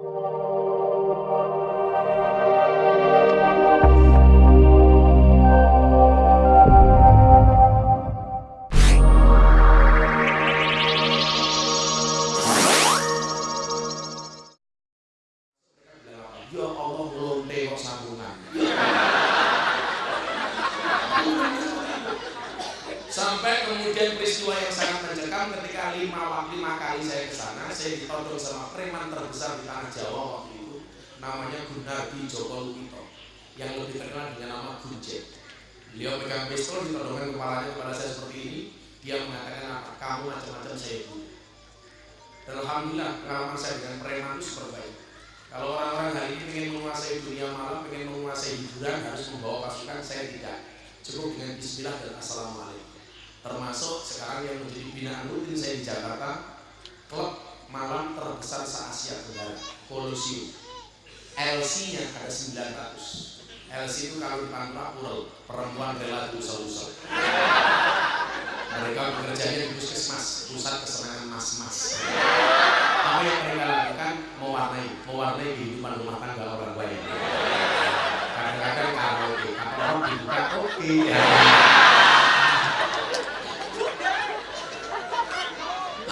Ya namanya Gunardi Joko Lukito, yang lebih terkenal dengan nama Gunjet. Beliau pegang pistol, ditodongkan kepalanya kepada saya seperti ini, dia mengatakan apa? Kamu macam-macam saya bunuh. Dan Alhamdulillah pengalaman saya dengan preman itu super baik. Kalau orang-orang hari ini ingin menguasai dunia malam, ingin menguasai hiburan, harus membawa pasukan, saya tidak. Cukup dengan bismillah dan assalamualaikum. Termasuk sekarang yang menjadi binaan rutin saya di Jakarta, klub malam terbesar se-Asia Tenggara, Colosseum. LC-nya ada 900. LC itu kalau di Pantura Ural, perempuan rela diusel-usel. Mereka bekerjanya di puskesmas, pusat kesenangan mas-mas apa yang mereka lakukan mewarnai mewarnai kehidupan rumah tangga orang banyak kadang-kadang karaoke kata orang dibuka oke ya.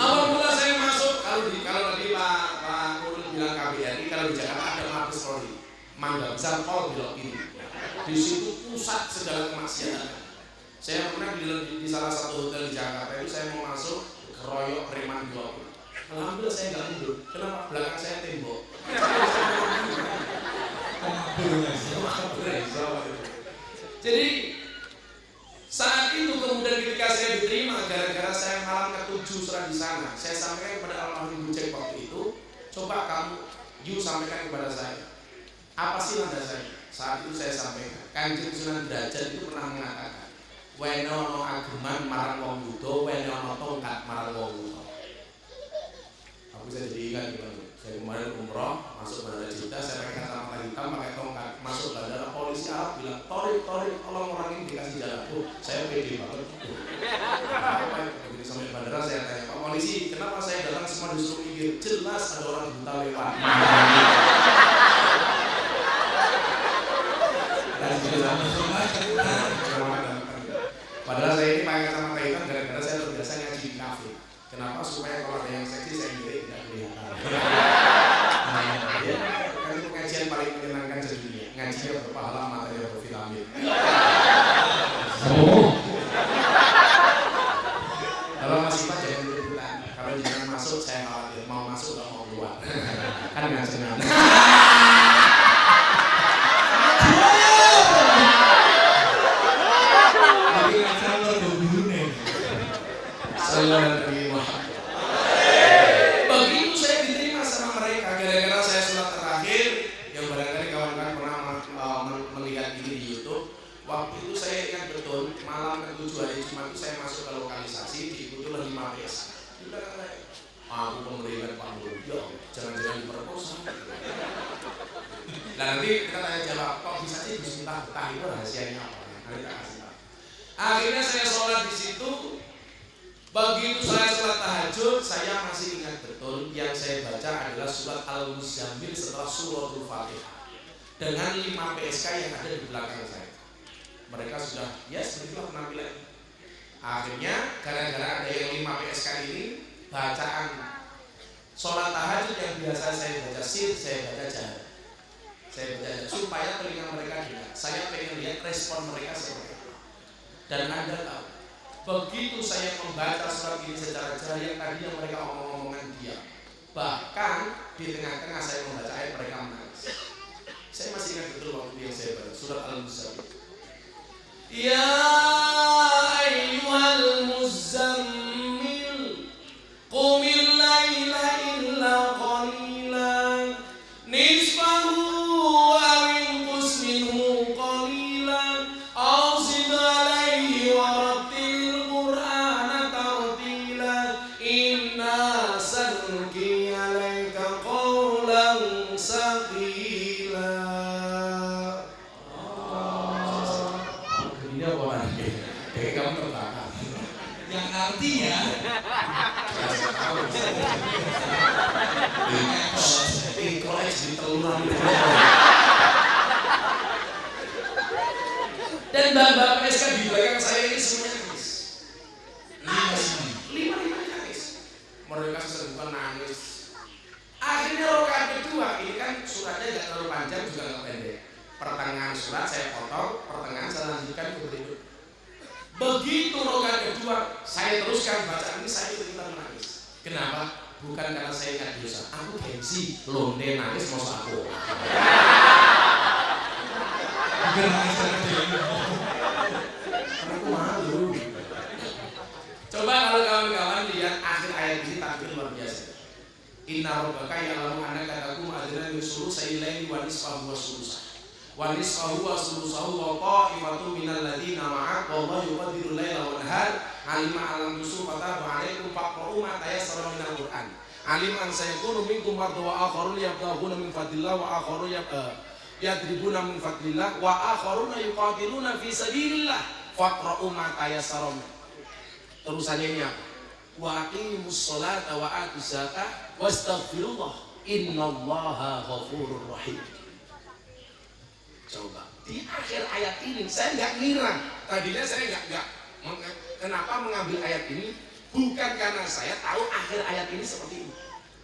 awal mula saya masuk kalau di kalau tadi Pak Pak Nurul bilang KBRI kalau di Jakarta ada Mabes Polri Besar Pol belok kiri di situ pusat segala kemaksiatan saya pernah di, di, di salah satu hotel di Jakarta itu saya mau masuk keroyok preman 20 Alhamdulillah saya nggak mundur. Kenapa? Belakang saya tembok. Jadi saat itu kemudian ketika saya diterima gara-gara saya malam ketujuh surat di sana, saya sampaikan kepada almarhum Bucek waktu itu, coba kamu you sampaikan kepada saya. Apa sih nada saya? Saat itu saya sampaikan, Kanjeng Sunan Derajat itu pernah mengatakan, Wenono ageman marang wong yudo, wenono tongkat marang wong yudo aku saya jadi ingat gimana? Saya kemarin umroh masuk bandara Jeddah saya pakai kacamata hitam pakai tongkat. Masuk bandara polisi Arab bilang torik torik tolong orang ini dikasih jalan. Tuh saya pede banget. Begitu sampai bandara saya tanya pak polisi kenapa saya datang semua disuruh mikir? Jelas ada orang buta lewat Padahal saya ini pakai kacamata hitam gara-gara saya terbiasa ngaji di kafe. Kenapa? Supaya kalau ada yang seksi saya tidak kelihatan. Nah, ya, kan itu pengajian paling menyenangkan di dunia. Ngajinya berpahala, matanya bervitamin. Kalau masih Pak jangan ikut-ikutan. Kalau jangan masuk saya khawatir. Mau masuk atau mau keluar. Kan nggak senang. Tapi nggak salah berburu nih. Sallallahu alaihi wasallam. Begitu saya diterima sama mereka gara-gara saya sholat terakhir yang barangkali kawan-kawan pernah uh, melihat ini di YouTube. Waktu itu saya ingat betul malam ketujuh hari Jumat itu saya masuk ke lokalisasi diikuti oleh lima desa. Di belakang saya, aku pemerintahan Pak Nur, ya jangan-jangan diperkosa. Nah nanti kita tanya jawab, kok bisa sih bismillah betah itu rahasianya apa? Nanti kita kasih tahu. Akhirnya saya sholat di situ, Begitu saya sholat tahajud, saya masih ingat betul yang saya baca adalah surat Al-Muzammil setelah suratul Fatihah dengan 5 PSK yang ada di belakang saya. Mereka sudah, ya yes, begitulah penampilan. Akhirnya gara-gara ada yang 5 PSK ini bacaan sholat tahajud yang biasa saya baca sir, saya baca jahat. Saya baca jahat supaya telinga mereka dengar. Saya pengen lihat respon mereka seperti apa. Dan Anda tahu, begitu saya membaca surat ini secara jari yang tadinya mereka omong-omongan diam bahkan di tengah-tengah saya membaca ayat mereka menangis. Saya masih ingat betul waktu yang saya baca surat al-muzammil ya sanulqi alayka qawlan saqila Ini apa lagi? Kayak kamu terbakar. Yang artinya Ikut kelurahan itu. Dan bapak PSK di belakang saya ini semuanya nangis. Lima semua. Lima lima nangis. Mereka seseruan nangis. Akhirnya rokaat kedua ini kan suratnya nggak terlalu panjang juga nggak pendek. Pertengahan surat saya potong, pertengahan saya lanjutkan ke berikut. Begitu rokaat kedua, saya teruskan bacaan ini saya kita menangis. Kenapa? Bukan karena saya ingat dosa. Aku gengsi, londe nangis mau aku. Bukan nangis karena demo. Karena aku malu. Coba kalau kawan-kawan lihat akhir ayat ini tampil luar biasa. Inna rabbaka ya'lamu annaka taqumu adna min sulusai laili wa nisfahu wa sulusah. Wa nisfahu wa sulusahu wa qa'ifatun minal ladzina ma'ak wallahu yuqaddiru laila wa nahar alima alam tusu fataba alaikum faqra'u ma tayassara minal Qur'an. Alim an sayakunu minkum mardu wa akharun yabtaghuna min fadlillah wa akharun eh, yadribuna min fadlillah wa akharuna yuqatiluna fi sabilillah faqra'u ma tayassara terusannya ini apa? wa aqimus wa atuz zakah wastaghfirullah innallaha ghafurur rahim. Coba. Di akhir ayat ini saya nggak ngira. Tadinya saya nggak nggak kenapa mengambil ayat ini? Bukan karena saya tahu akhir ayat ini seperti ini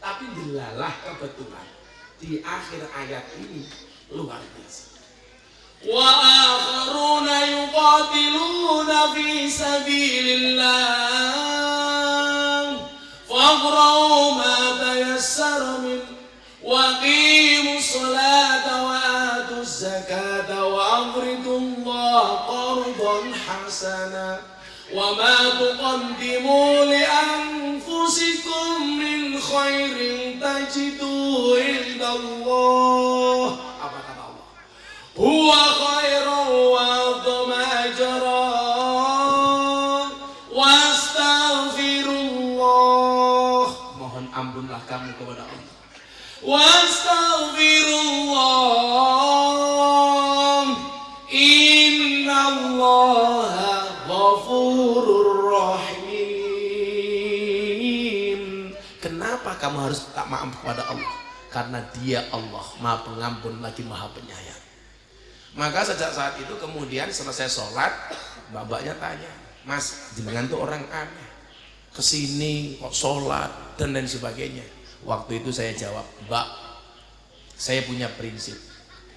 tapi dilalah kebetulan. Di akhir ayat ini luar biasa. Wa akharuna yuqatiluna fi sabilillah. فاقرأوا ما تيسر منه وأقيموا الصلاة وآتوا الزكاة وأقرضوا الله قرضا حسنا وما تقدموا لأنفسكم من خير تجدوه عند الله. apa kata kamu kepada Allah. Wastaghfirullah. Innallaha ghafurur rahim. Kenapa kamu harus tak maaf kepada Allah? Karena dia Allah maha pengampun lagi maha penyayang. Maka sejak saat itu kemudian selesai sholat babaknya tanya mas jenengan tuh orang aneh. Ke sini kok sholat dan lain sebagainya waktu itu saya jawab mbak saya punya prinsip.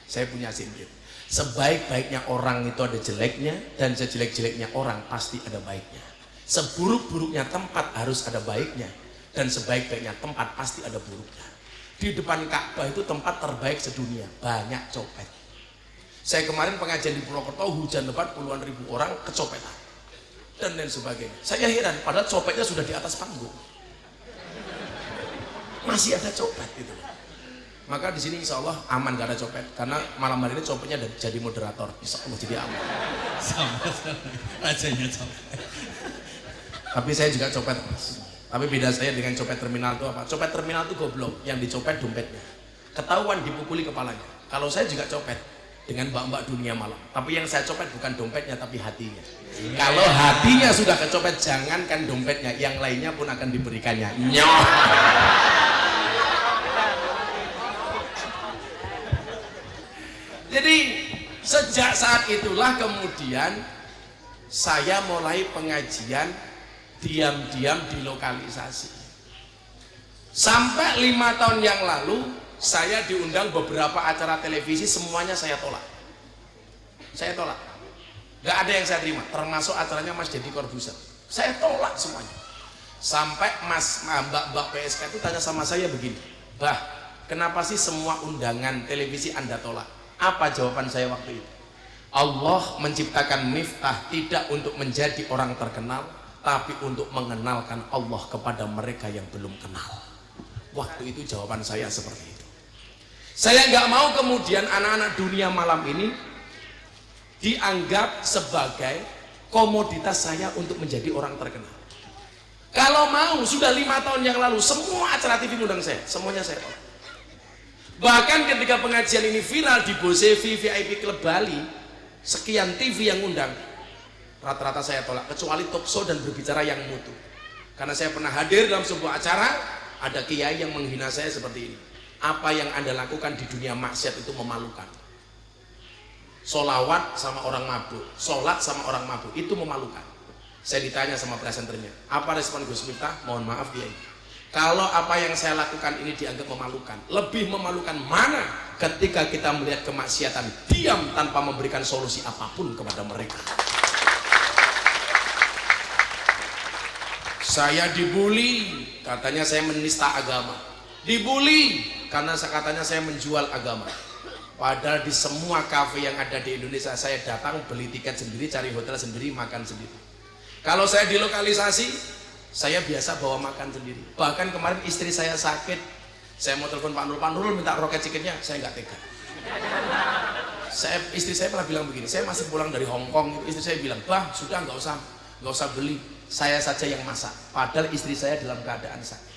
Saya punya prinsip sebaik-baiknya orang itu ada jeleknya dan sejelek-jeleknya orang pasti ada baiknya. Seburuk-buruknya tempat harus ada baiknya dan sebaik-baiknya tempat pasti ada buruknya. Di depan Ka'bah itu tempat terbaik sedunia. Banyak copet. Saya kemarin pengajian di Purwokerto hujan lebat puluhan ribu orang kecopetan. Dan lain sebagainya. Saya heran, padahal copetnya sudah di atas panggung. Masih ada copet itu. Maka di sini insya Allah aman gak ada copet, karena malam hari ini copetnya ada- jadi moderator. Insya Allah jadi aman. Sama sama. Rajanya sama. Tapi saya juga copet. Mas. Tapi beda saya dengan copet terminal itu apa? Copet terminal itu goblok, yang dicopet dompetnya. Ketahuan dipukuli kepalanya. Kalau saya juga copet dengan mbak-mbak dunia malam. Tapi yang saya copet bukan dompetnya tapi hatinya. Kalau hatinya sudah kecopet, jangankan dompetnya, yang lainnya pun akan diberikannya. Nyoh. Jadi sejak saat itulah kemudian saya mulai pengajian diam-diam di lokalisasi. Sampai lima tahun yang lalu saya diundang beberapa acara televisi semuanya saya tolak. Saya tolak. Gak ada yang saya terima, termasuk acaranya Mas Deddy Corbuzier. Saya tolak semuanya. Sampai Mas Mbak Mbak PSK itu tanya sama saya begini, Bah, kenapa sih semua undangan televisi Anda tolak? Apa jawaban saya waktu itu? Allah menciptakan Miftah tidak untuk menjadi orang terkenal, tapi untuk mengenalkan Allah kepada mereka yang belum kenal. Waktu itu jawaban saya seperti itu. Saya nggak mau kemudian anak-anak dunia malam ini dianggap sebagai komoditas saya untuk menjadi orang terkenal. Kalau mau sudah lima tahun yang lalu semua acara TV undang saya, semuanya saya. Bahkan ketika pengajian ini viral di Bosevi VIP Club Bali, sekian TV yang undang, rata-rata saya tolak kecuali talk show dan berbicara yang mutu. Karena saya pernah hadir dalam sebuah acara, ada kiai yang menghina saya seperti ini. apa yang anda lakukan di dunia maksiat itu memalukan solawat sama orang mabuk sholat sama orang mabuk itu memalukan saya ditanya sama presenternya apa respon Gus Miftah mohon maaf dia kalau apa yang saya lakukan ini dianggap memalukan. Lebih memalukan mana ketika kita melihat kemaksiatan diam tanpa memberikan solusi apa pun kepada mereka? Saya dibully katanya saya menista agama. Dibully karena katanya saya menjual agama. Padahal di semua kafe yang ada di Indonesia saya datang beli tiket sendiri, cari hotel sendiri, makan sendiri. Kalau saya di lokalisasi, saya biasa bawa makan sendiri. Bahkan kemarin istri saya sakit, saya mau telepon Pak Nurul, Pak Nurul minta roket chickennya, saya nggak tega. Saya, istri saya pernah bilang begini, saya masih pulang dari Hong Kong, istri saya bilang, bah sudah nggak usah, nggak usah beli, saya saja yang masak. Padahal istri saya dalam keadaan sakit.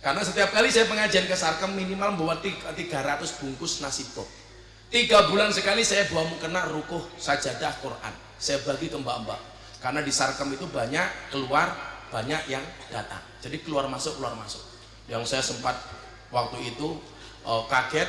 Karena setiap kali saya pengajian ke Sarkem minimal membawa 300 bungkus nasi pop. Tiga bulan sekali saya bawa mukena rukuh sajadah Quran. Saya bagi ke mbak-mbak. Karena di Sarkem itu banyak keluar, banyak yang datang. Jadi keluar masuk, keluar masuk. Yang saya sempat waktu itu uh, kaget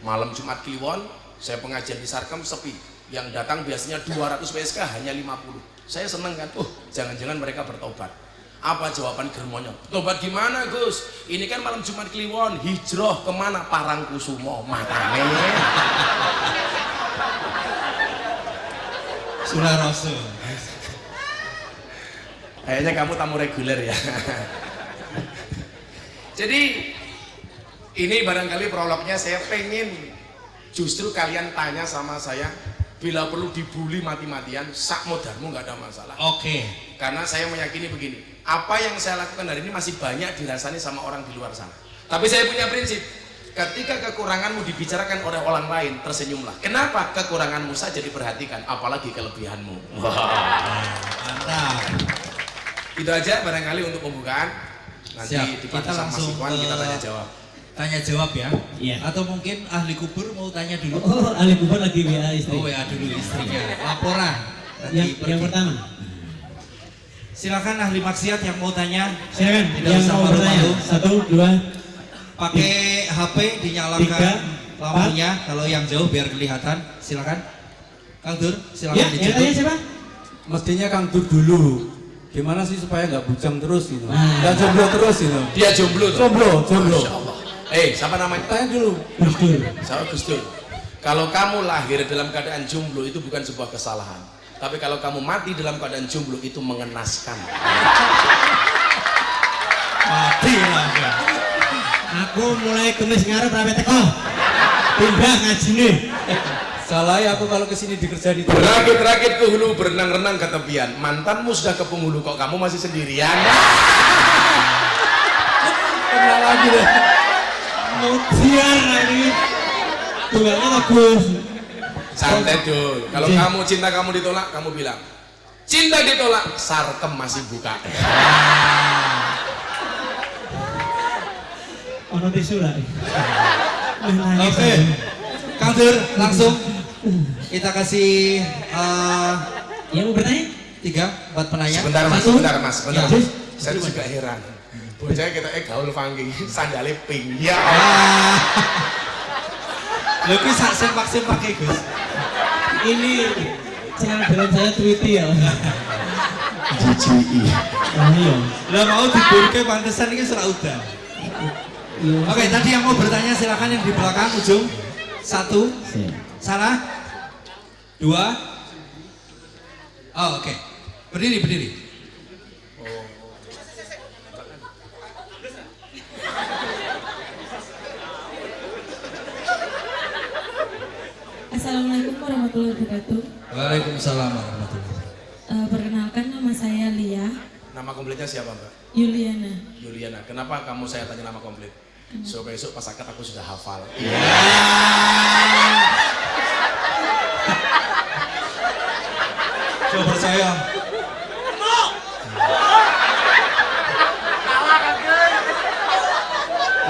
malam Jumat Kliwon, saya pengajian di Sarkem sepi. Yang datang biasanya 200 PSK hanya 50. Saya senang kan, oh jangan-jangan mereka bertobat apa jawaban germonyo? Tobat gimana Gus? Ini kan malam Jumat Kliwon, hijrah ke mana? Parangkusumo, matane. Rasul. Kayaknya kamu tamu reguler ya. Jadi ini barangkali prolognya saya pengen justru kalian tanya sama saya bila perlu dibully mati-matian sak modalmu nggak ada masalah. Oke. Okay. Karena saya meyakini begini, apa yang saya lakukan hari ini masih banyak dirasani sama orang di luar sana. Tapi saya punya prinsip, ketika kekuranganmu dibicarakan oleh orang lain, tersenyumlah. Kenapa kekuranganmu saja diperhatikan, apalagi kelebihanmu. Mantap. Itu aja barangkali untuk pembukaan. Nanti Siap. Kita langsung Mas Ikhwan kita tanya jawab. Tanya jawab ya. Iya. Atau mungkin ahli kubur mau tanya dulu. Oh, ahli kubur lagi WA istri. Oh ya dulu istrinya. Laporan. Yang, pergi. yang pertama. Silakan ahli maksiat yang mau tanya. Silakan Tidak yang usah mau bertanya. Satu, dua, Pakai HP dinyalakan Tiga, lampunya. Kalau yang jauh biar kelihatan. Silakan. Kang Dur, silakan ya, ditutup. tanya siapa? mestinya Kang Dur dulu. Gimana sih supaya nggak bujang terus gitu? Nah. Nggak jomblo terus gitu? Dia jomblo tuh. Jomblo, jomblo. Eh, siapa namanya? Tanya dulu. Gus Dur. Saya Gus Dur. Kalau kamu lahir dalam keadaan jomblo itu bukan sebuah kesalahan. Tapi kalau kamu mati dalam keadaan jomblo itu mengenaskan. Mati lah. Aku mulai kemis ngarep rapi teko. Pindah ngaji nih. Salah ya aku kalau ke sini dikerja di Berakit-rakit ke hulu, berenang-renang ke tepian. Mantanmu sudah ke penghulu, kok kamu masih sendirian? Kenal lagi deh. Mudian lagi. Tunggalnya bagus. Santai dul. Kalau Iya. kamu cinta kamu ditolak, kamu bilang cinta ditolak, sarkem masih buka. Ono tisu lah. Oke. Kang langsung kita kasih eh, Yang mau bertanya? tiga buat penanya. Sebentar mas, Satu. sebentar mas, sebentar. Ya. Saya juga heran. Bocah kita eh gaul funky, sandalnya pink. Ya Allah. Ah. Lho kuwi sak sempak-sempak e, Gus. Ini channel dalam saya Tweety ya. GGI. Oh iya. Lah mau diburke pantesan iki surat udan. Iya. Oke, tadi yang mau bertanya silakan yang di belakang ujung. Satu, sana. Dua. Oh, oke. Berdiri, berdiri. Assalamualaikum warahmatullahi wabarakatuh. Waalaikumsalam warahmatullahi Eh, perkenalkan nama saya Lia Nama komplitnya siapa mbak? Yuliana. Yuliana. Kenapa kamu saya tanya nama komplit? So besok pas akad aku sudah hafal. Coba percaya.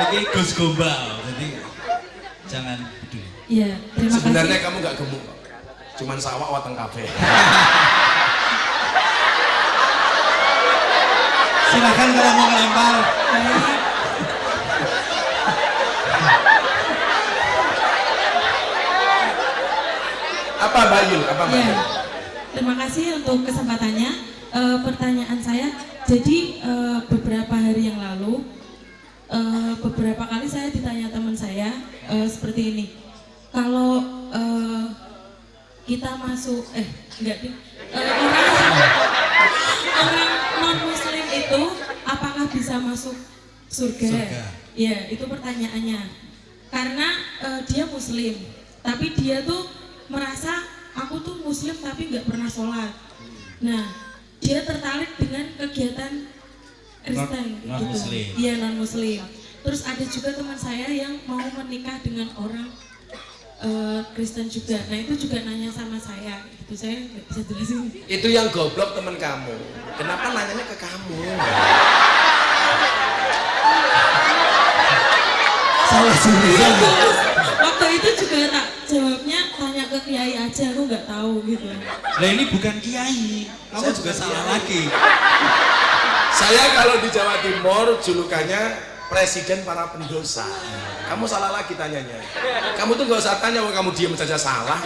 Ini Gus Gombal, jadi jangan peduli. Iya, terima Sebenarnya kasih. kamu nggak gemuk, kok. cuman sawah wateng kafe. Silakan kalau mau ngelempar. Apa Bayu? Apa Bayu? Ya, terima kasih untuk kesempatannya. Eh, pertanyaan saya, jadi eh, beberapa hari yang lalu, eh, beberapa kali saya ditanya teman saya eh, seperti ini. Kalau eh, kita masuk, eh enggak Eh, orang orang non Muslim itu apakah bisa masuk surga? Surga. Ya, itu pertanyaannya. Karena eh, dia Muslim, tapi dia tuh merasa aku tuh Muslim tapi nggak pernah sholat. Nah, dia tertarik dengan kegiatan Kristen Non- non-Muslim. gitu. Iya non Muslim. Terus ada juga teman saya yang mau menikah dengan orang eh, Kristen juga. Nah itu juga nanya sama saya. Itu saya nggak bisa jelasin. Itu yang goblok teman kamu. Kenapa nanyanya ke kamu? Salah jurusan. Terus waktu itu juga tak jawabnya ke kiai aja. Aku nggak tahu gitu. Lah ini bukan kiai. Kamu Saya juga salah kiai. lagi. Saya kalau di Jawa Timur julukannya presiden para pendosa. Kamu salah lagi tanyanya. Kamu tuh gak usah tanya, kamu diem saja salah.